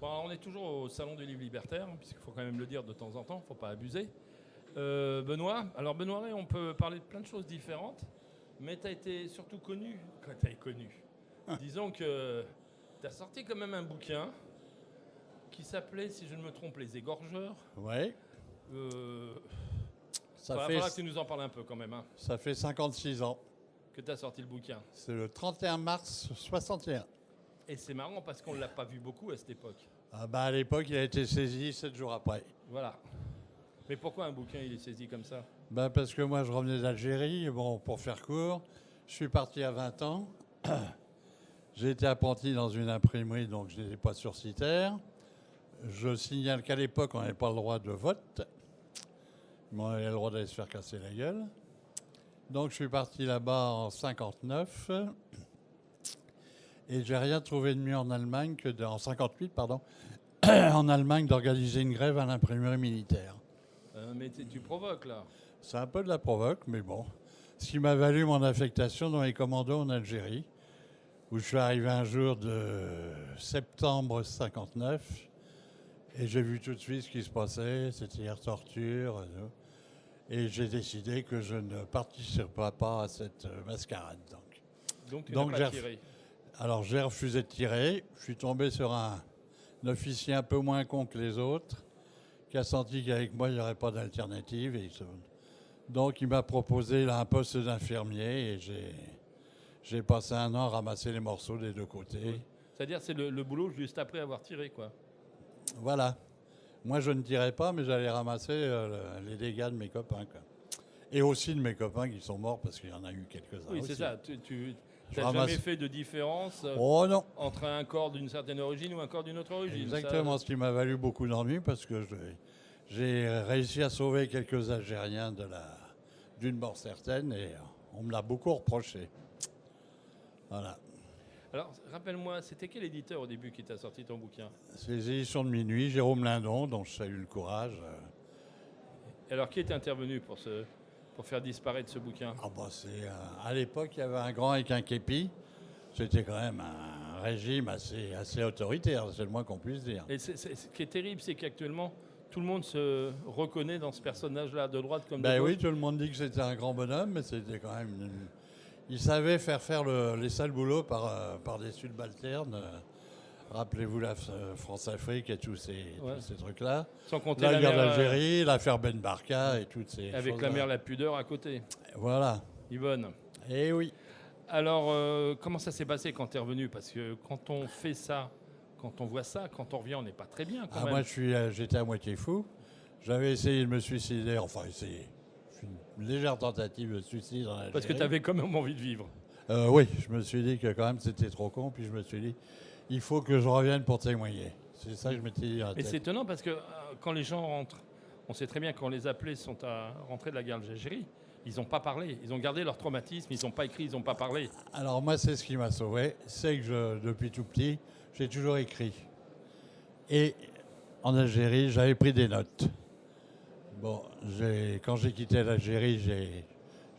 Bon, on est toujours au salon du livre libertaire, hein, puisqu'il faut quand même le dire de temps en temps, il ne faut pas abuser. Euh, Benoît, alors Benoît on peut parler de plein de choses différentes, mais tu as été surtout connu quand tu es connu. Disons que tu as sorti quand même un bouquin qui s'appelait, si je ne me trompe, Les Égorgeurs. Ouais. Euh, Ça va fait, que tu nous en parles un peu quand même, hein, ça fait 56 ans. que tu as sorti le bouquin. C'est le 31 mars 61. Et c'est marrant parce qu'on ne l'a pas vu beaucoup à cette époque. Ah bah à l'époque, il a été saisi 7 jours après. Voilà. Mais pourquoi un bouquin il est saisi comme ça? Bah parce que moi, je revenais d'Algérie. Bon, pour faire court, je suis parti à 20 ans. J'ai été apprenti dans une imprimerie, donc je n'étais pas sursitaire. Je signale qu'à l'époque, on n'avait pas le droit de vote. Mais on avait le droit d'aller se faire casser la gueule. Donc je suis parti là-bas en 59. Et j'ai rien trouvé de mieux en Allemagne que de, en 58, pardon, en Allemagne d'organiser une grève à l'imprimerie militaire. Euh, Mais tu provoques là. C'est un peu de la provoque, mais bon. Ce qui m'a valu mon affectation dans les commandos en Algérie, où je suis arrivé un jour de septembre 59, et j'ai vu tout de suite ce qui se passait, c'est-à-dire torture, et tout. et j'ai décidé que je ne participerai pas à cette euh, mascarade. Donc. Donc tu Donc, j'ai. Alors j'ai refusé de tirer, je suis tombé sur un, un officier un peu moins con que les autres, qui a senti qu'avec moi il n'y aurait pas d'alternative. et se- Donc il m'a proposé là, un poste d'infirmier et j'ai, passé un an à ramasser les morceaux des deux côtés. C'est-à-dire c'est le, le boulot juste après avoir tiré quoi. Voilà. Moi je ne tirais pas, mais j'allais ramasser euh, le- les dégâts de mes copains. quoi. Et aussi de mes copains qui sont morts parce qu'il y en a eu quelques-uns. oui, c'est ça. Tu, tu N'as ramasse- jamais fait de différence euh, Oh non entre un corps d'une certaine origine ou un corps d'une autre origine. Exactement, Ça, ce qui m'a valu beaucoup d'ennuis parce que j'ai réussi à sauver quelques Algériens de la, d'une mort certaine et on me l'a beaucoup reproché. Voilà. Alors rappelle-moi, c'était quel éditeur au début qui t'a sorti ton bouquin? C'est les éditions de minuit, Jérôme Lindon, dont je salue le courage. Alors qui est intervenu pour, ce, pour faire disparaître ce bouquin? Ah bah c'est, euh, à l'époque, il y avait un grand avec un képi. C'était quand même un régime assez, assez autoritaire, c'est le moins qu'on puisse dire. Et ce qui est terrible, c'est qu'actuellement, tout le monde se reconnaît dans ce personnage-là, de droite comme de Ben gauche. oui, tout le monde dit que c'était un grand bonhomme, mais c'était quand même. une- Il savait faire faire le- les sales boulots par, euh, par des subalternes. Euh, Rappelez-vous la F- France-Afrique et tous ces, Ouais. tous ces trucs-là. Sans compter La la guerre euh, d'Algérie, l'affaire Ben Barka et toutes ces avec la mère la pudeur à côté. Voilà. Yvonne. Eh oui. Alors, euh, comment ça s'est passé quand tu es revenu? Parce que quand on fait ça, quand on voit ça, quand on revient, on n'est pas très bien quand Ah, même. moi, euh, j'étais à moitié fou. J'avais essayé de me suicider, enfin essayé. Une légère tentative de suicide en. Parce que tu avais quand même envie de vivre. Euh, oui, je me suis dit que quand même c'était trop con, puis je me suis dit, il faut que je revienne pour témoigner. C'est ça que je m'étais dit. Et tête. c'est étonnant parce que euh, quand les gens rentrent, on sait très bien quand les appelés sont à rentrer de la guerre d'Algérie, ils n'ont pas parlé. Ils ont gardé leur traumatisme, ils n'ont pas écrit, ils n'ont pas parlé. Alors moi, c'est ce qui m'a sauvé, c'est que je, depuis tout petit, j'ai toujours écrit. Et en Algérie, j'avais pris des notes. Bon, quand j'ai quitté l'Algérie,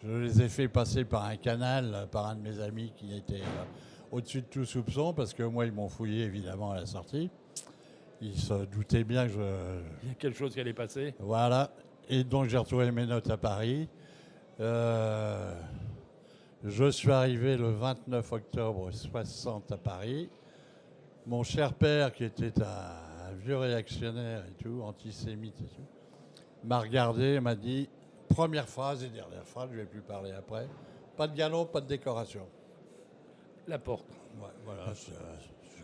je les ai fait passer par un canal, euh, par un de mes amis qui était euh, au-dessus de tout soupçon, parce que moi, ils m'ont fouillé évidemment à la sortie. Ils se doutaient bien que je, Il y a quelque chose qui allait passer. Voilà. Et donc j'ai retrouvé mes notes à Paris. Euh, je suis arrivé le 29 octobre 60 à Paris. Mon cher père, qui était un, vieux réactionnaire et tout, antisémite et tout, m'a regardé et m'a dit première phrase et dernière phrase, je ne vais plus parler après. Pas de galon, pas de décoration. La porte. Ouais, voilà, c'est-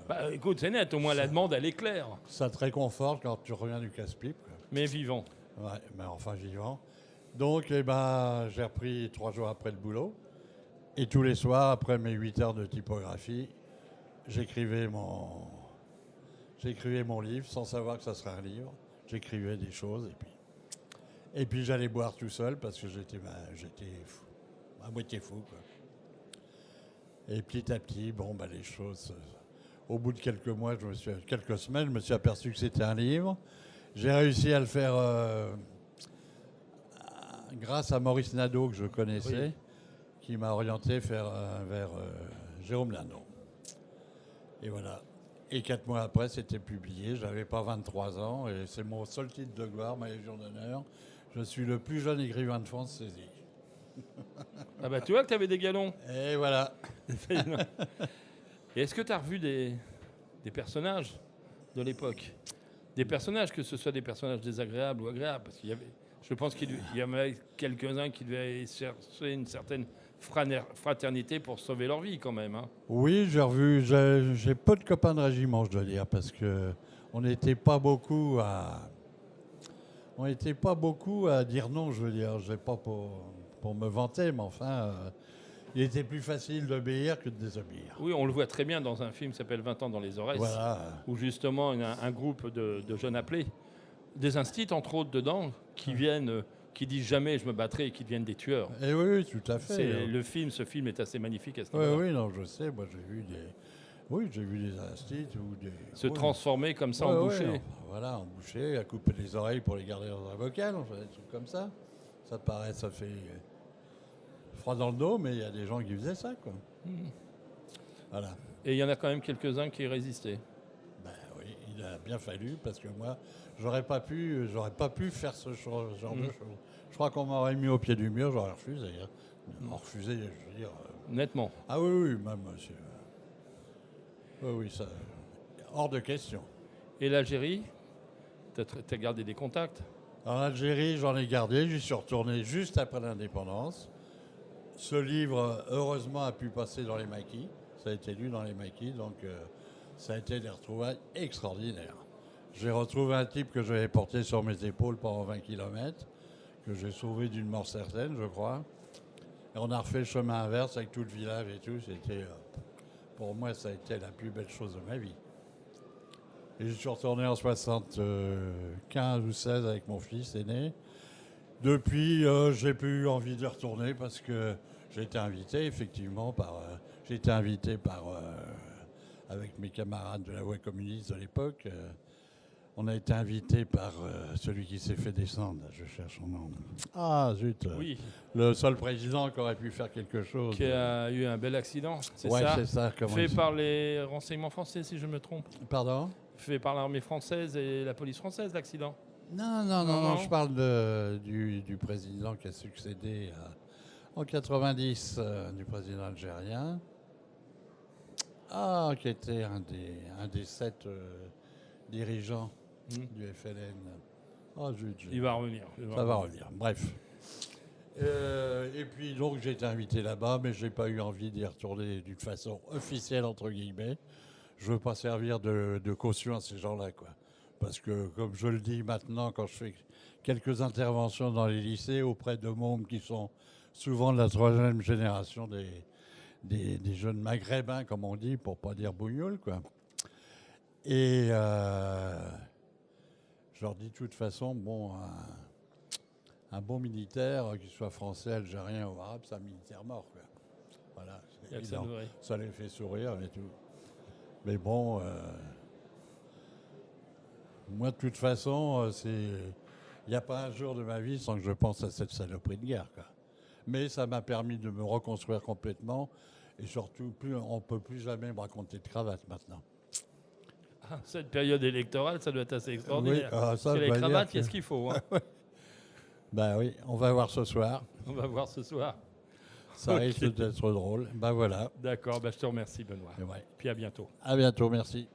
Bah, écoute, c'est net, au moins la demande, elle est claire. ça te réconforte quand tu reviens du casse-pipe. quoi. Mais vivant. Ouais, mais enfin vivant. Donc, eh ben, j'ai repris trois jours après le boulot. Et tous les soirs, après mes 8 heures de typographie, j'écrivais mon, j'écrivais mon livre sans savoir que ça serait un livre. J'écrivais des choses et puis, et puis j'allais boire tout seul parce que j'étais, ben, j'étais fou, à moitié fou. quoi. Et petit à petit, bon, ben, les choses. euh, Au bout de quelques mois, je me suis, quelques semaines, je me suis aperçu que c'était un livre. J'ai réussi à le faire euh, grâce à Maurice Nadeau, que je connaissais, Oui. qui m'a orienté vers, euh, vers euh, Jérôme Lindon. Et voilà. Et quatre mois après, c'était publié. J'avais pas 23 ans et c'est mon seul titre de gloire, ma Légion d'honneur. Je suis le plus jeune écrivain de France saisi. Ah bah tu vois que tu avais des galons. Et voilà. Est-ce que tu as revu des, des personnages de l'époque? Des personnages, que ce soit des personnages désagréables ou agréables Parce qu'il y avait, je pense qu'il y avait quelques-uns qui devaient chercher une certaine fraternité pour sauver leur vie quand même. hein. Oui, j'ai revu. J'ai j'ai peu de copains de régiment, je dois dire, parce que on n'était pas beaucoup à. On n'était pas beaucoup à dire non, je veux dire. Je pas pour, pour me vanter, mais enfin, euh, il était plus facile d'obéir que de désobéir. Oui, on le voit très bien dans un film qui s'appelle 20 ans dans les oreilles, Voilà. où justement un, un groupe de, de jeunes appelés, des instits entre autres dedans, qui viennent, qui disent jamais je me battrai et qui deviennent des tueurs. Et oui, oui, tout à fait. Le film, ce film est assez magnifique à ce Oui, niveau-là. oui, non, je sais. Moi, j'ai vu des. Oui, j'ai vu des instituts ou des. Se oui. transformer comme ça Ouais, en boucher. en- voilà, en boucher, à couper les oreilles pour les garder dans un bocal, enfin, des trucs comme ça. Ça paraît, ça fait froid dans le dos, mais il y a des gens qui faisaient ça, quoi. Voilà. Et il y en a quand même quelques-uns qui résistaient. Ben oui, il a bien fallu parce que moi, j'aurais pas pu, j'aurais pas pu faire ce genre de Mhm. choses. Je crois qu'on m'aurait mis au pied du mur, j'aurais refusé. hein. Refusé, je veux dire. euh, Nettement. Ah oui, oui, même monsieur. Oui, oui, ça. Hors de question. Et l'Algérie, tu as, gardé des contacts? En Algérie, j'en ai gardé, j'y suis retourné juste après l'indépendance. Ce livre, heureusement, a pu passer dans les maquis. Ça a été lu dans les maquis, donc euh, ça a été des retrouvailles extraordinaires. J'ai retrouvé un type que j'avais porté sur mes épaules pendant 20 km, que j'ai sauvé d'une mort certaine, je crois. Et on a refait le chemin inverse avec tout le village et tout. C'était, euh, pour moi, ça a été la plus belle chose de ma vie. Et je suis retourné en 75 ou 16 avec mon fils aîné. Depuis, euh, j'ai plus eu envie de retourner parce que j'ai été invité, effectivement, par. euh, j'ai été invité par. euh, avec mes camarades de la voie communiste de l'époque. on a été invité par celui qui s'est fait descendre. Je cherche son nom. Ah, zut. Oui. Le seul président qui aurait pu faire quelque chose. Qui a eu un bel accident, c'est ouais, ça c'est ça. comment Fait par les renseignements français, si je me trompe. Pardon? Fait par l'armée française et la police française, l'accident. Non, non, non, Non, je parle de- du, du président qui a succédé à- en 90, euh, du président algérien. Ah, qui était un des, un des sept euh, dirigeants Hmm. du FLN. Ah. Il va revenir. il Ça va revenir. Bref. Euh, et puis donc j'ai été invité là-bas, mais j'ai pas eu envie d'y retourner d'une façon officielle entre guillemets. Je veux pas servir de, de caution à ces gens-là, quoi. Parce que comme je le dis maintenant, quand je fais quelques interventions dans les lycées auprès de mômes qui sont souvent de la troisième génération des, des, des jeunes maghrébins, comme on dit, pour pas dire bougnoules, quoi. Et euh, je leur dis de toute façon, bon, un, un bon militaire, qu'il soit français, algérien ou arabe, c'est un militaire mort. Quoi. Voilà. Ça les fait sourire et tout. Mais bon, euh, moi de toute façon, euh, c'est, il n'y a pas un jour de ma vie sans que je pense à cette saloperie de guerre. Quoi. Mais ça m'a permis de me reconstruire complètement et surtout, plus, on ne peut plus jamais me raconter de cravate maintenant. Ah, cette période électorale, ça doit être assez extraordinaire. Oui, ah, ça, Parce que les cravates, que- qu'est-ce qu'il faut hein Ben oui, on va voir ce soir. On va voir ce soir. Ça risque d'être drôle. Ben voilà. D'accord, bah, je te remercie Benoît. Et ouais. Puis à bientôt. À bientôt, merci.